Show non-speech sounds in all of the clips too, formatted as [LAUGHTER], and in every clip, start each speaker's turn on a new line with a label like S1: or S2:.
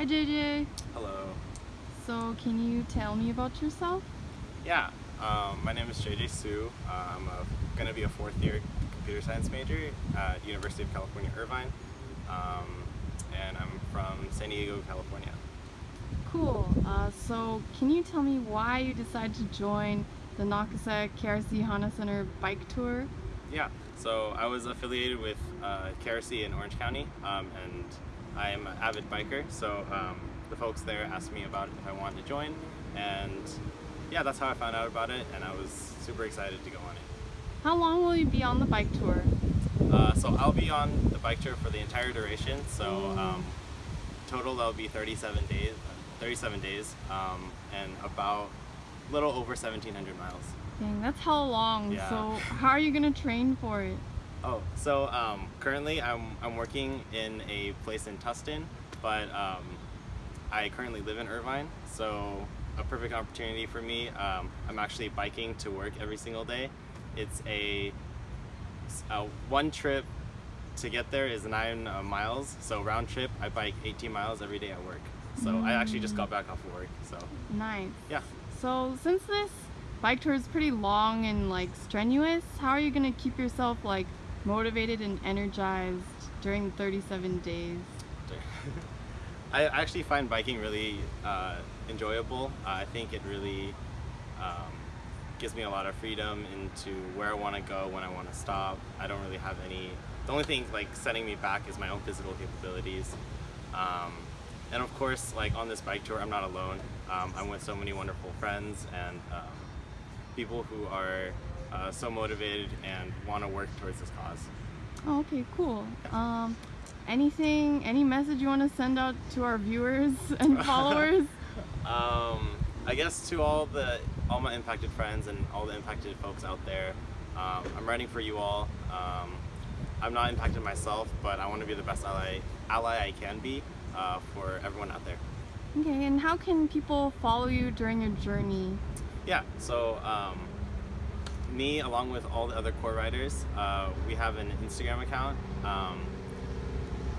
S1: Hi JJ.
S2: Hello.
S1: So can you tell me about yourself?
S2: Yeah, um, my name is JJ Su. Uh, I'm going to be a fourth year computer science major at University of California, Irvine. Um, and I'm from San Diego, California.
S1: Cool. Uh, so can you tell me why you decided to join the NAKASEC KRC Honda Center bike tour?
S2: Yeah, so I was affiliated with uh, KRC in Orange County um, and I am an avid biker. So um, the folks there asked me about if I wanted to join and yeah, that's how I found out about it and I was super excited to go on it.
S1: How long will you be on the bike tour?
S2: Uh, so I'll be on the bike tour for the entire duration. So um, total that'll be 37 days. 37 days um, and about a little over 1,700 miles.
S1: Dang, that's how long.
S2: Yeah.
S1: So how are you gonna train for it?
S2: Oh, so um, currently I'm, I'm working in a place in Tustin, but um, I currently live in Irvine, so a perfect opportunity for me. Um, I'm actually biking to work every single day. It's a, a one trip to get there is nine uh, miles, so round trip I bike 18 miles every day at work. So I actually just got back off of work, so
S1: Nice.
S2: yeah.
S1: So since this bike tour is pretty long and like strenuous, how are you gonna keep yourself like motivated and energized during the 37 days? [LAUGHS]
S2: I actually find biking really uh, enjoyable. Uh, I think it really um, gives me a lot of freedom into where I want to go, when I want to stop. I don't really have any. The only thing like setting me back is my own physical capabilities. Um, and of course, like on this bike tour, I'm not alone. Um, I'm with so many wonderful friends and um, people who are uh, so motivated and want to work towards this cause.
S1: Oh, okay, cool. Um, anything, any message you want to send out to our viewers [LAUGHS] and followers? [LAUGHS]
S2: Um, I guess to all the all my impacted friends and all the impacted folks out there, um, I'm riding for you all. Um, I'm not impacted myself, but I want to be the best ally ally I can be uh, for everyone out there.
S1: Okay, and how can people follow you during your journey?
S2: Yeah. So um, me, along with all the other core riders, uh, we have an Instagram account. Um,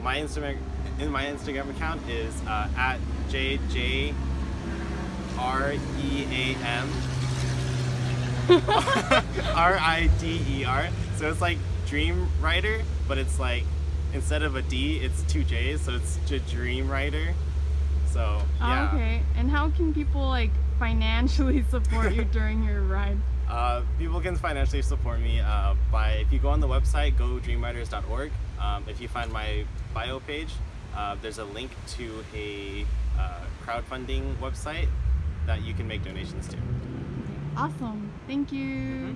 S2: my Instagram in my Instagram account is uh, at jj r e a m [LAUGHS] r i d e r. So it's like Dream Rider, but it's like instead of a D, it's two J's, so it's Dream Rider. So yeah.
S1: Oh, okay, and how can people like financially [LAUGHS] support you [LAUGHS] during your ride?
S2: Uh, people can financially support me uh, by if you go on the website godreamriders.org. Um, if you find my bio page, uh, there's a link to a uh, crowdfunding website that you can make donations to.
S1: Awesome, thank you.
S2: Mhm.